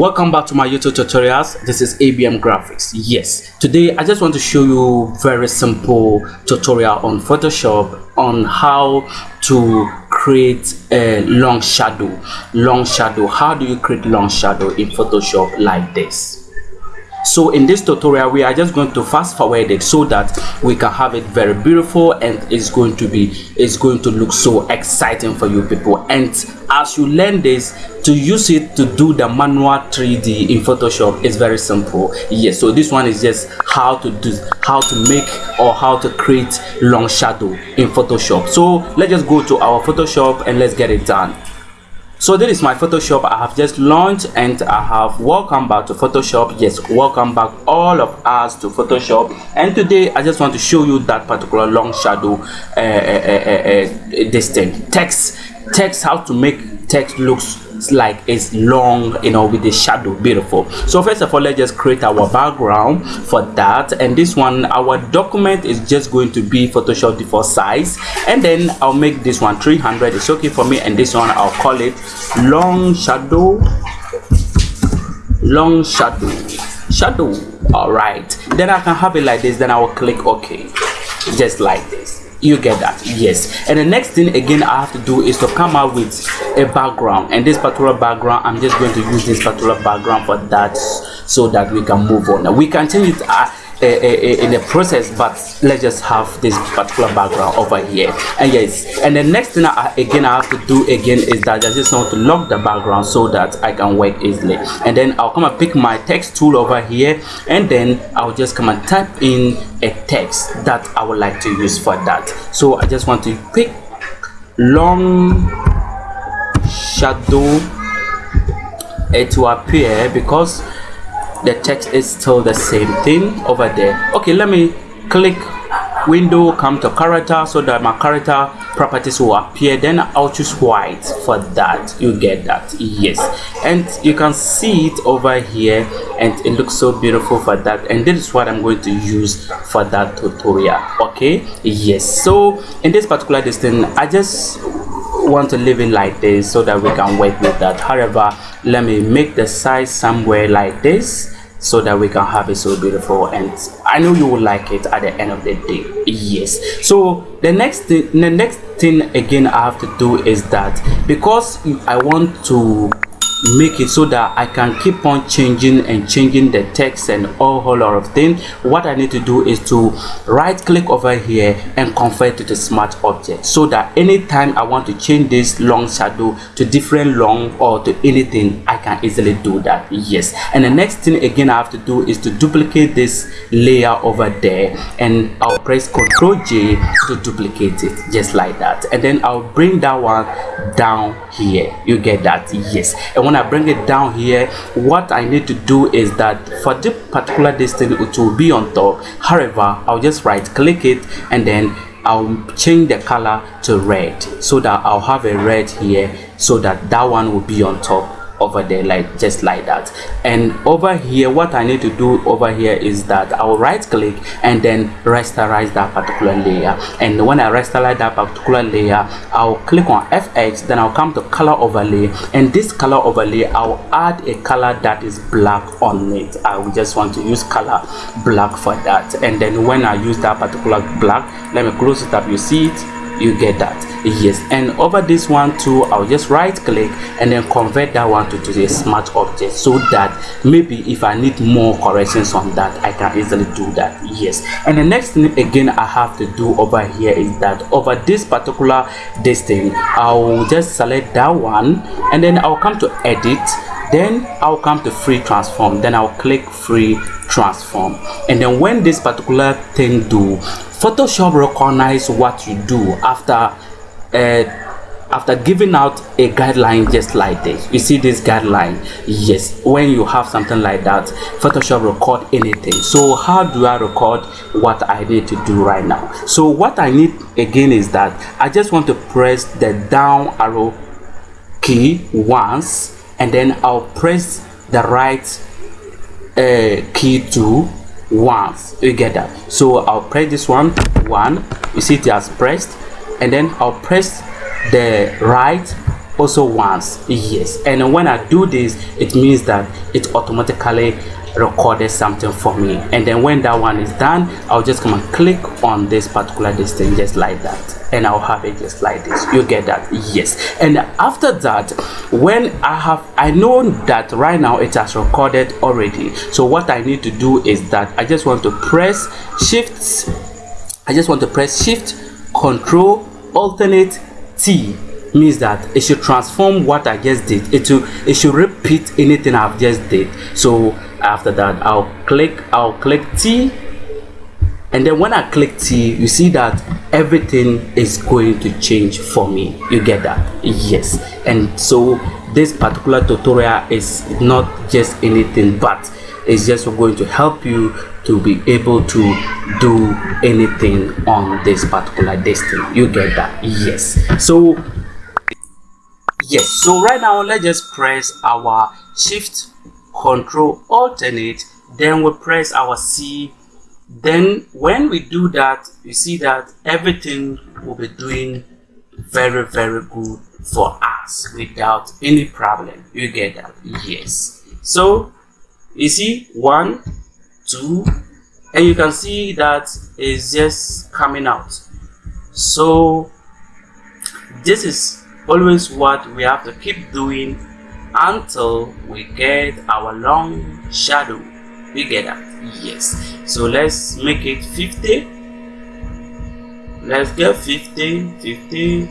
welcome back to my youtube tutorials. This is abm graphics. Yes today i just want to show you very simple tutorial on photoshop on how to create a long shadow. Long shadow. How do you create long shadow in photoshop like this? So in this tutorial we are just going to fast forward it so that we can have it very beautiful and it's going to be it's going to look so exciting for you people. And as you learn this to use it to do the manual 3d in photoshop is very simple. Yes so this one is just how to do how to make or how to create long shadow in photoshop. So let's just go to our photoshop and let's get it done. So this is my photoshop. I have just launched and i have welcome back to photoshop. Yes welcome back all of us to photoshop. And today i just want to show you that particular long shadow uh, uh, uh, uh this thing. Text text how to make text looks like it's long you know with the shadow beautiful. So first of all let's just create our background for that. And this one our document is just going to be photoshop default size. And then i'll make this one 300 it's okay for me. And this one i'll call it long shadow long shadow shadow. All right. Then i can have it like this. Then i will click ok just like this you get that yes. And the next thing again i have to do is to come up with a background. And this particular background i'm just going to use this particular background for that so that we can move on. Now we can change it uh, in the process but let's just have this particular background over here. And yes and the next thing I, again i have to do again is that i just want to lock the background so that i can work easily. And then i'll come and pick my text tool over here and then i'll just come and type in a text that i would like to use for that. So i just want to pick long shadow it will appear because the text is still the same thing over there. Okay let me click window come to character so that my character properties will appear. Then i'll choose white for that. You get that yes. And you can see it over here and it looks so beautiful for that. And this is what i'm going to use for that tutorial. Okay yes. So in this particular distance i just want to leave it like this so that we can work with that. However let me make the size somewhere like this so that we can have it so beautiful and i know you will like it at the end of the day. Yes. So the next thing the next thing again i have to do is that because i want to make it so that I can keep on changing and changing the text and all whole lot of things. What I need to do is to right click over here and convert to the smart object so that anytime I want to change this long shadow to different long or to anything I can easily do that. Yes. And the next thing again I have to do is to duplicate this layer over there and I'll press ctrl J to duplicate it just like that. And then I'll bring that one down here. You get that? Yes. And when i bring it down here what i need to do is that for this particular distance it will be on top. However i'll just right click it and then I'll change the color to red so that I'll have a red here so that that one will be on top over there like just like that. And over here what i need to do over here is that i'll right click and then rasterize that particular layer. And when i rasterize that particular layer i'll click on fx then i'll come to color overlay. And this color overlay i'll add a color that is black on it. I just want to use color black for that. And then when i use that particular black let me close it up. You see it you get that. Yes and over this one too i'll just right click and then convert that one to, to a smart object so that maybe if i need more corrections on that i can easily do that. Yes and the next thing again i have to do over here is that over this particular this thing i'll just select that one and then i'll come to edit then i'll come to free transform then i'll click free transform. And then when this particular thing do photoshop recognize what you do after uh, after giving out a guideline just like this. You see this guideline? Yes. When you have something like that photoshop record anything. So how do i record what i need to do right now? So what i need again is that i just want to press the down arrow key once and then i'll press the right uh, key to once you get that? So i'll press this one one. You see it has pressed. And then i'll press the right also once. Yes. And when i do this it means that it automatically recorded something for me. And then when that one is done i'll just come and click on this particular distance just like that. And i'll have it just like this. You get that? Yes. And after that when i have i know that right now it has recorded already. So what i need to do is that i just want to press shift i just want to press shift control alternate t means that it should transform what I just did. It should it should repeat anything I've just did. So after that, I'll click I'll click T, and then when I click T, you see that everything is going to change for me. You get that? Yes. And so this particular tutorial is not just anything, but it's just going to help you to be able to do anything on this particular destiny you get that yes so yes so right now let's just press our shift control alternate then we press our c. Then when we do that you see that everything will be doing very very good for us without any problem. You get that? Yes. So you see one two and you can see that it's just coming out. So this is always what we have to keep doing until we get our long shadow we get that yes. So let's make it 50 let's get 50 50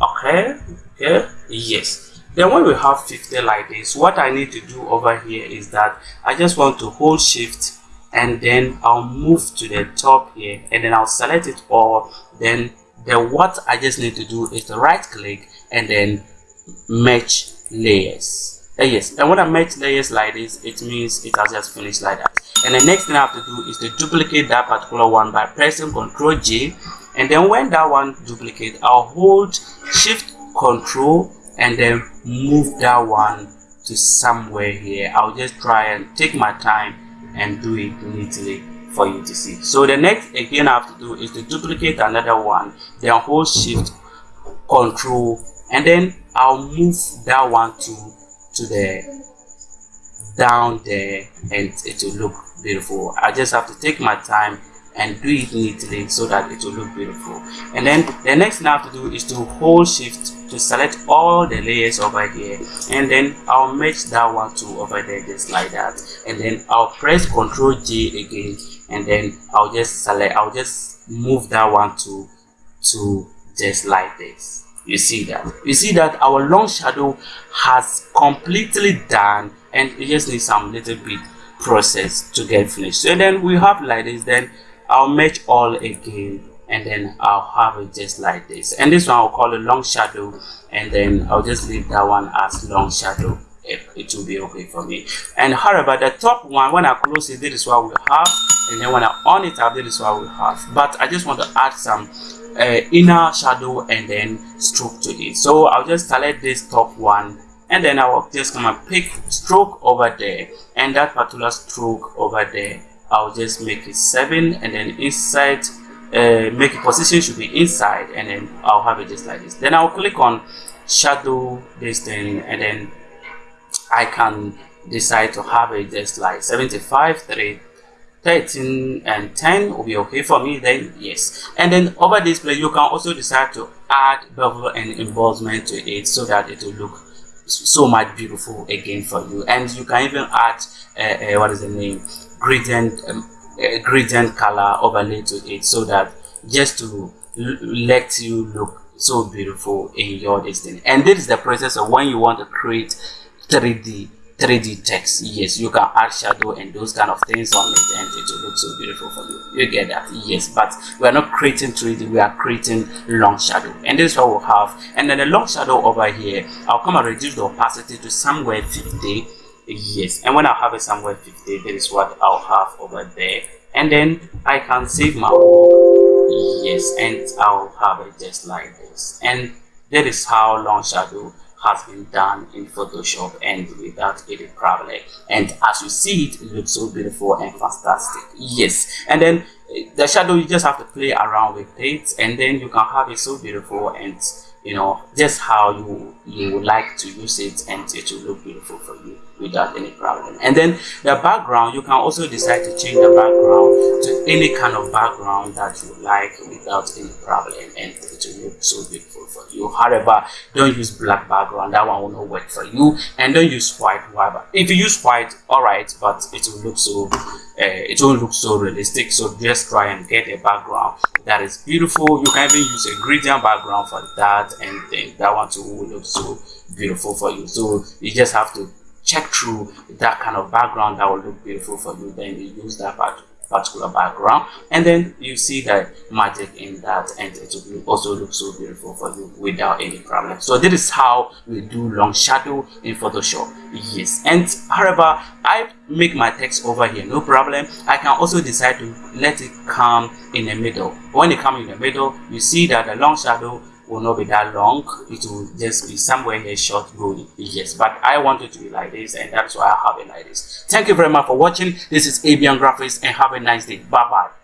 okay okay. Yes. Then when we have 50 like this what i need to do over here is that i just want to hold shift and then i'll move to the top here and then i'll select it all then then what I just need to do is to right click and then match layers. Uh, yes and when I match layers like this it means it has just finished like that. And the next thing I have to do is to duplicate that particular one by pressing ctrl J. And then when that one duplicate I'll hold shift control and then move that one to somewhere here. I'll just try and take my time and do it neatly for you to see. So the next again i have to do is to duplicate another one then hold shift control and then i'll move that one to to the down there and it will look beautiful. I just have to take my time and do it neatly so that it will look beautiful. And then the next thing i have to do is to hold shift to select all the layers over here and then I'll match that one to over there just like that. And then I'll press ctrl J again and then I'll just select I'll just move that one to to just like this. You see that? You see that our long shadow has completely done and it just needs some little bit process to get finished. So then we have like this then I'll match all again and then I'll have it just like this. And this one I'll call it long shadow and then I'll just leave that one as long shadow it, it will be okay for me. And however the top one when I close it this is what we have. And then when I on it up this is what we have. But I just want to add some uh, inner shadow and then stroke to it. So I'll just select this top one. And then I will just come and pick stroke over there. And that particular stroke over there I'll just make it 7 and then inside uh, make a position should be inside. And then I'll have it just like this. Then I'll click on shadow this thing and then I can decide to have it just like 75 3 13 and 10 will be okay for me then yes. And then over display you can also decide to add bevel and embossment to it so that it will look so much beautiful again for you. And you can even add uh, uh, what is the name gradient um, uh, gradient color overlay to it so that just to let you look so beautiful in your destiny. And this is the process of when you want to create 3d 3d text. Yes you can add shadow and those kind of things on it and it will look so beautiful for you. You get that? Yes but we are not creating 3d we are creating long shadow. And this is what we'll have. And then the long shadow over here i'll come and reduce the opacity to somewhere 50 yes and when i have it somewhere 50 that is what i'll have over there. And then i can save my work. Yes and i'll have it just like this. And that is how long shadow has been done in Photoshop and without any problem. And as you see it, it looks so beautiful and fantastic. Yes. And then eh, the shadow you just have to play around with it and then you can have it so beautiful and you know just how you you would like to use it and it will look beautiful for you without any problem. And then the background you can also decide to change the background to any kind of background that you like without any problem and it will look so beautiful for you. However don't use black background. That one will not work for you. And don't use white. Whatever if you use white all right but it will look so uh, it won't look so realistic. So just try and get a background that is beautiful. You can even use a gradient background for that and then that one too will look so beautiful for you. So you just have to check through that kind of background that will look beautiful for you then you use that particular background. And then you see the magic in that and it will also look so beautiful for you without any problem. So this is how we do long shadow in photoshop. Yes. And however i make my text over here no problem. I can also decide to let it come in the middle. When it comes in the middle you see that the long shadow will not be that long. It will just be somewhere here short going yes. But i want it to be like this and that's why i have it like this. Thank you very much for watching. This is abian graphics and have a nice day. Bye bye